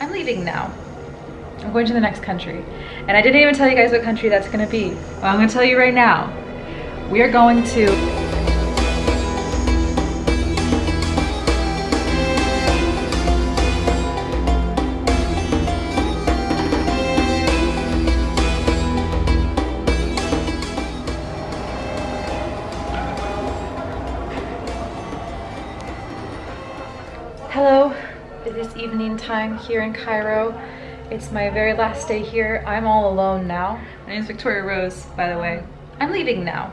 I'm leaving now. I'm going to the next country. And I didn't even tell you guys what country that's gonna be. I'm gonna tell you right now. We are going to time here in Cairo. It's my very last day here. I'm all alone now. My name is Victoria Rose, by the way. I'm leaving now.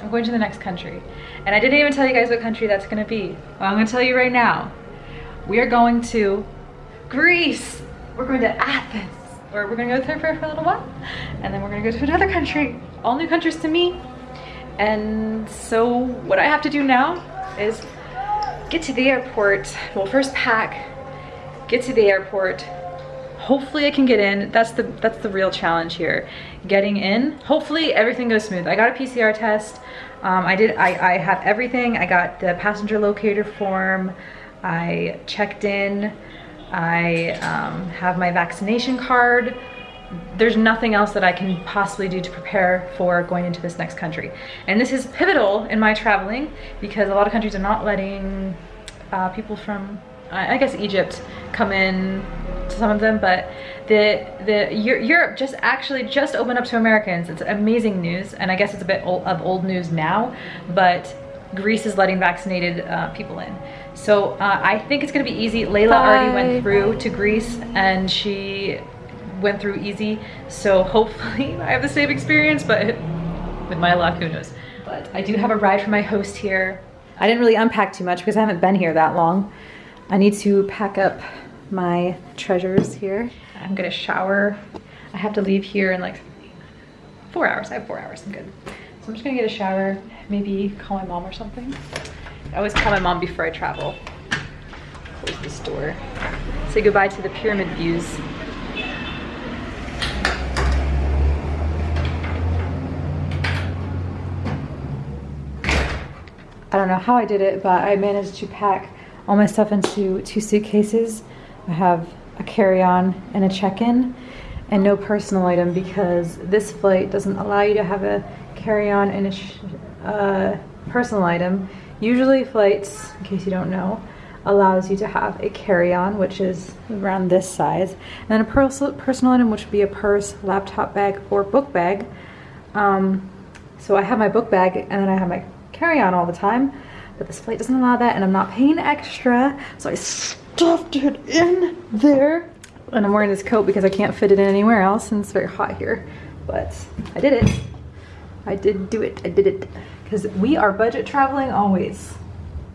I'm going to the next country. And I didn't even tell you guys what country that's gonna be. Well, I'm gonna tell you right now. We are going to Greece. We're going to Athens. Or we're gonna go there for a little while. And then we're gonna go to another country. All new countries to me. And so what I have to do now is get to the airport. Well, first pack, get to the airport. Hopefully I can get in. That's the that's the real challenge here. Getting in. Hopefully everything goes smooth. I got a PCR test. Um, I did. I, I have everything. I got the passenger locator form. I checked in. I um, have my vaccination card there's nothing else that I can possibly do to prepare for going into this next country. And this is pivotal in my traveling because a lot of countries are not letting uh, people from, I guess Egypt, come in to some of them, but the the Europe just actually just opened up to Americans. It's amazing news, and I guess it's a bit old, of old news now, but Greece is letting vaccinated uh, people in. So uh, I think it's gonna be easy. Layla Bye. already went through to Greece and she went through easy. So hopefully I have the same experience, but with my luck, who knows. But I do have a ride from my host here. I didn't really unpack too much because I haven't been here that long. I need to pack up my treasures here. I'm gonna shower. I have to leave here in like four hours. I have four hours, I'm good. So I'm just gonna get a shower, maybe call my mom or something. I always call my mom before I travel. Close this door. Say goodbye to the pyramid views. I don't know how I did it, but I managed to pack all my stuff into two suitcases. I have a carry-on and a check-in and no personal item because this flight doesn't allow you to have a carry-on and a uh, personal item. Usually flights, in case you don't know, allows you to have a carry-on, which is around this size, and then a personal item, which would be a purse, laptop bag, or book bag. Um, so I have my book bag, and then I have my carry on all the time, but this flight doesn't allow that and I'm not paying extra. So I stuffed it in there. And I'm wearing this coat because I can't fit it in anywhere else and it's very hot here. But I did it. I did do it. I did it. Because we are budget traveling always.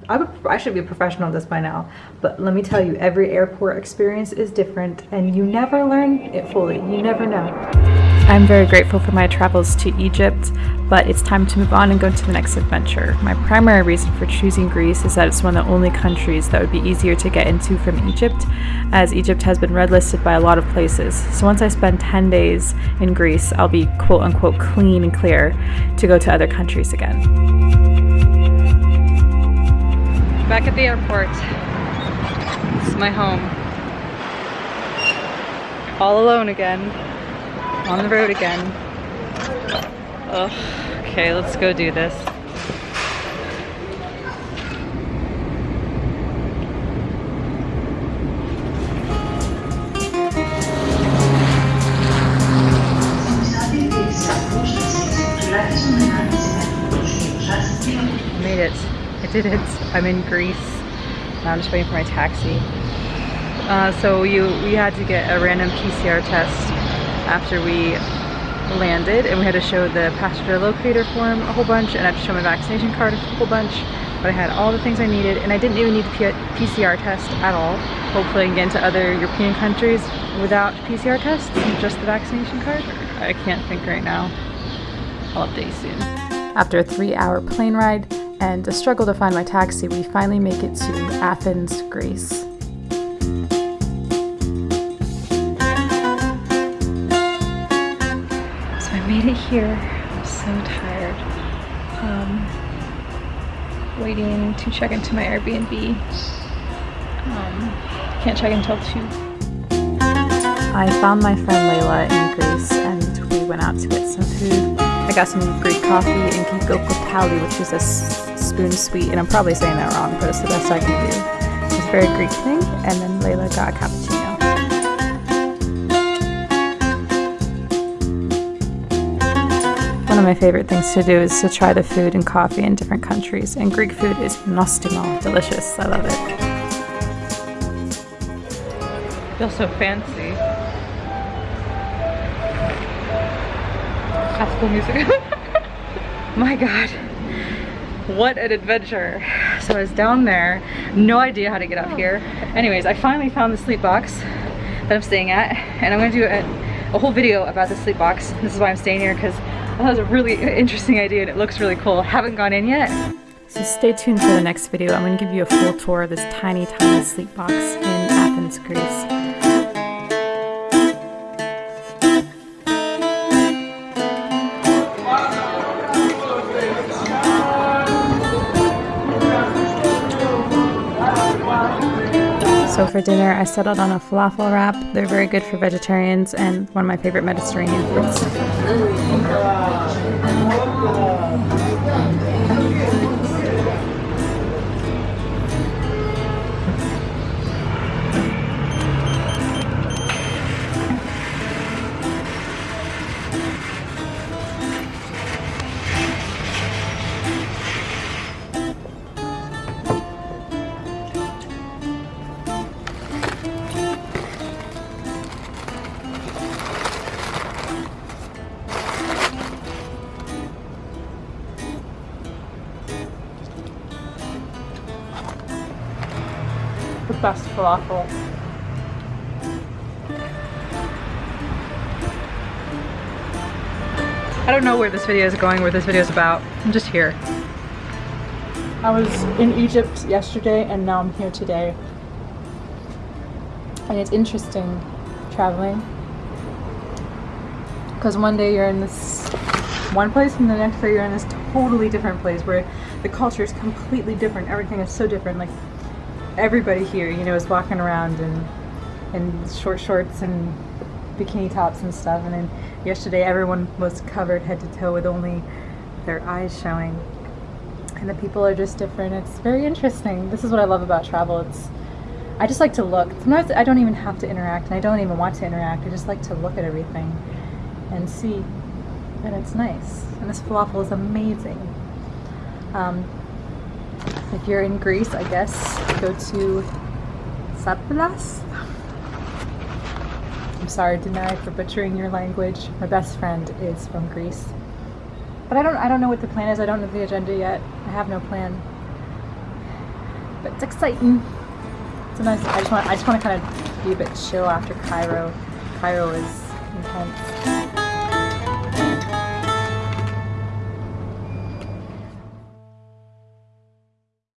I, would, I should be a professional at this by now, but let me tell you, every airport experience is different and you never learn it fully. You never know. I'm very grateful for my travels to Egypt, but it's time to move on and go to the next adventure. My primary reason for choosing Greece is that it's one of the only countries that would be easier to get into from Egypt, as Egypt has been red listed by a lot of places. So once I spend 10 days in Greece, I'll be quote unquote clean and clear to go to other countries again. Back at the airport. This is my home. All alone again on the road again. Oh, okay, let's go do this. made it. I did it. I'm in Greece. Now I'm just waiting for my taxi. Uh, so you we had to get a random PCR test after we landed and we had to show the passenger locator form a whole bunch and I had to show my vaccination card a whole bunch but I had all the things I needed and I didn't even need the PCR test at all. Hopefully I can get into other European countries without PCR tests just the vaccination card. I can't think right now. I'll update soon. After a three hour plane ride and a struggle to find my taxi, we finally make it to Athens, Greece. Made it here. I'm so tired. Um, waiting to check into my Airbnb. Um, can't check until 2. I found my friend Layla in Greece and we went out to get some food. I got some Greek coffee and gigokopali, which is a spoon sweet, and I'm probably saying that wrong, but it's the best I can do. It's very Greek thing, and then Layla got a cappuccino. Of my favorite things to do is to try the food and coffee in different countries, and Greek food is nostimo, delicious. I love it. Feels so fancy. Classical music. My god. What an adventure. So I was down there, no idea how to get up here. Anyways, I finally found the sleep box that I'm staying at, and I'm gonna do a, a whole video about the sleep box. This is why I'm staying here, because It was a really interesting idea and it looks really cool. Haven't gone in yet. So stay tuned for the next video. I'm gonna give you a full tour of this tiny, tiny sleep box in Athens, Greece. So for dinner, I settled on a falafel wrap. They're very good for vegetarians and one of my favorite Mediterranean foods. The best falafel. I don't know where this video is going, where this video is about. I'm just here. I was in Egypt yesterday and now I'm here today. And it's interesting traveling. Because one day you're in this one place and the next day you're in this totally different place where the culture is completely different. Everything is so different. Like everybody here, you know, is walking around in in short shorts and bikini tops and stuff. And then yesterday, everyone was covered head to toe with only their eyes showing. And the people are just different. It's very interesting. This is what I love about travel. It's I just like to look. Sometimes I don't even have to interact, and I don't even want to interact. I just like to look at everything and see, and it's nice. And this falafel is amazing. Um, if you're in Greece, I guess, go to Saplas. I'm sorry, Denai, for butchering your language. My best friend is from Greece. But I don't I don't know what the plan is. I don't know the agenda yet. I have no plan. But it's exciting. It's nice I just want I just want to kind of be a bit chill after Cairo. Cairo is intense.